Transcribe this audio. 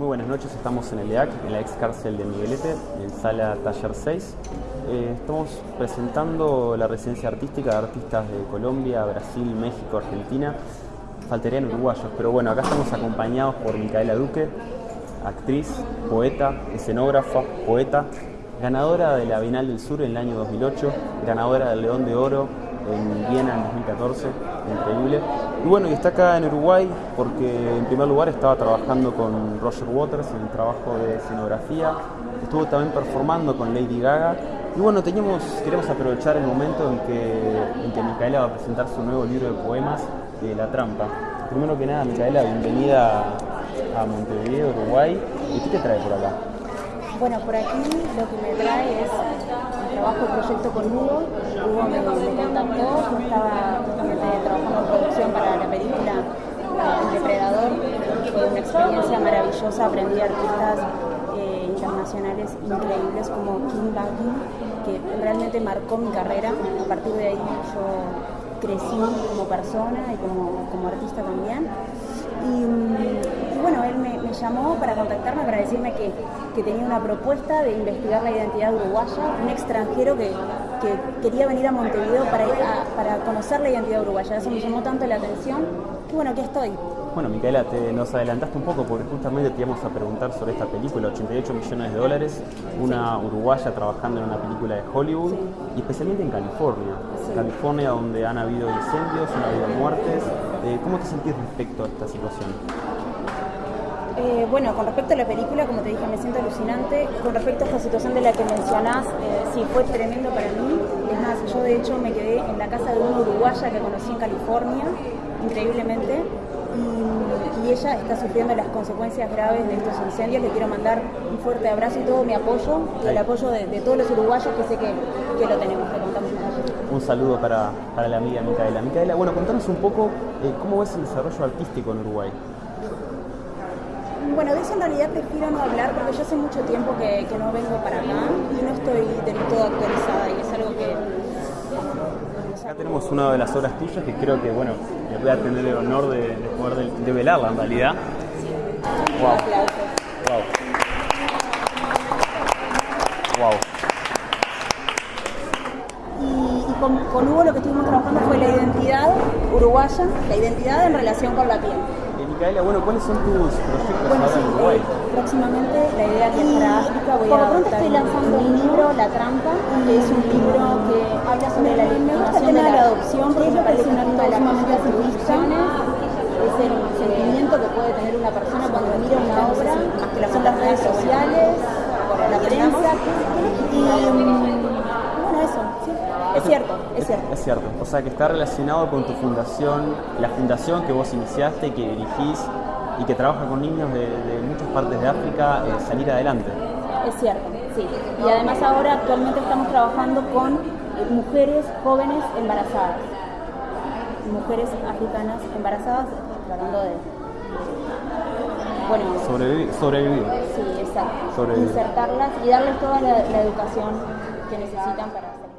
Muy buenas noches, estamos en el EAC, en la ex cárcel de Miguelete, en sala taller 6. Eh, estamos presentando la residencia artística de artistas de Colombia, Brasil, México, Argentina. Faltarían uruguayos, pero bueno, acá estamos acompañados por Micaela Duque, actriz, poeta, escenógrafa, poeta, ganadora de la Bienal del Sur en el año 2008, ganadora del León de Oro en Viena en 2014, increíble. Y bueno, y está acá en Uruguay porque en primer lugar estaba trabajando con Roger Waters en el trabajo de escenografía, estuvo también performando con Lady Gaga. Y bueno, teníamos, queremos aprovechar el momento en que, en que Micaela va a presentar su nuevo libro de poemas, de La Trampa. Primero que nada, Micaela, bienvenida a Montevideo, Uruguay. ¿Y qué te trae por acá? Bueno, por aquí lo que me trae es un trabajo proyecto con Hugo. Hugo me, me contactó, yo estaba trabajando en producción para la película El Depredador. Fue una experiencia maravillosa, aprendí artistas eh, internacionales increíbles como Kim Bachkin, que realmente marcó mi carrera. A partir de ahí yo crecí como persona y como, como artista también. Y, y bueno, él me, me, llamó para contactarme, para decirme que, que, tenía una propuesta de investigar la identidad uruguaya, un extranjero que, que quería venir a Montevideo para, a, para conocer la identidad uruguaya. Eso me llamó tanto la atención que bueno, aquí estoy. Bueno, Micaela, te, nos adelantaste un poco porque justamente te íbamos a preguntar sobre esta película, 88 millones de dólares, una sí. uruguaya trabajando en una película de Hollywood, sí. y especialmente en California. Sí. California, donde han habido incendios, han habido muertes. Eh, ¿Cómo te sentís respecto a esta situación? Eh, bueno, con respecto a la película, como te dije, me siento alucinante. Con respecto a esta situación de la que mencionás, eh, sí, fue tremendo para mí. Es más, yo de hecho me quedé en la casa de una uruguaya que conocí en California, increíblemente, y, y, ella está sufriendo las consecuencias graves de estos incendios. Le quiero mandar un fuerte abrazo y todo mi apoyo, y el apoyo de, de todos los uruguayos que sé que, que lo tenemos, que contamos Un saludo para, para, la amiga Micaela. Micaela, bueno, contanos un poco eh, cómo ves el desarrollo artístico en Uruguay. Bueno, de eso en realidad prefiero no hablar porque yo hace mucho tiempo que, que no vengo para acá y no estoy del todo actualizada y es algo que... Acá tenemos una de las obras tuyas que creo que, bueno, le voy a tener el honor de, de poder develarla en realidad. Sí. Wow. Wow. Wow. Y, y con, con Hugo lo que estuvimos trabajando fue la identidad uruguaya, la identidad en relación con la piel. Micaela, bueno, ¿cuáles son tus proyectos bueno, ahora sí, en Uruguay? Eh, próximamente la idea es viajar a África. Voy por lo pronto estoy lanzando un libro, La Trampa, que es un libro que habla sobre la legitimación de la adopción, porque me parece una de las sumamente satisfacciones. Es el sentimiento que puede tener una persona cuando mira una obra, más que son las redes sociales, la prensa. Y. Es cierto, es cierto. Es cierto. O sea, que está relacionado con tu fundación, la fundación que vos iniciaste, que dirigís y que trabaja con niños de, de muchas partes de África, eh, salir adelante. Es cierto, sí. Y además ahora actualmente estamos trabajando con mujeres jóvenes embarazadas. Mujeres africanas embarazadas, tratando de... Bueno, sobrevivir. sobrevivir. Sí, exacto. Sobrevivir. Insertarlas y darles toda la, la educación que necesitan para hacer.